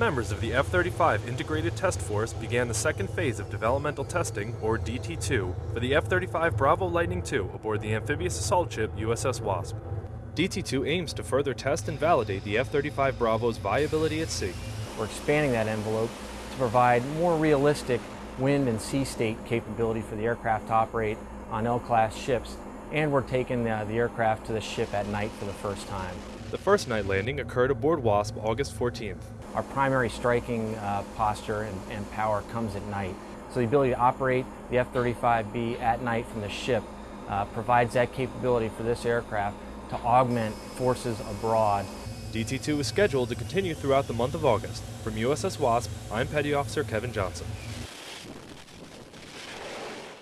Members of the F-35 Integrated Test Force began the second phase of developmental testing, or DT-2, for the F-35 Bravo Lightning II aboard the amphibious assault ship USS Wasp. DT-2 aims to further test and validate the F-35 Bravo's viability at sea. We're expanding that envelope to provide more realistic wind and sea state capability for the aircraft to operate on L-class ships, and we're taking the, the aircraft to the ship at night for the first time. The first night landing occurred aboard Wasp August 14th. Our primary striking uh, posture and, and power comes at night. So the ability to operate the F-35B at night from the ship uh, provides that capability for this aircraft to augment forces abroad. DT-2 is scheduled to continue throughout the month of August. From USS Wasp, I'm Petty Officer Kevin Johnson.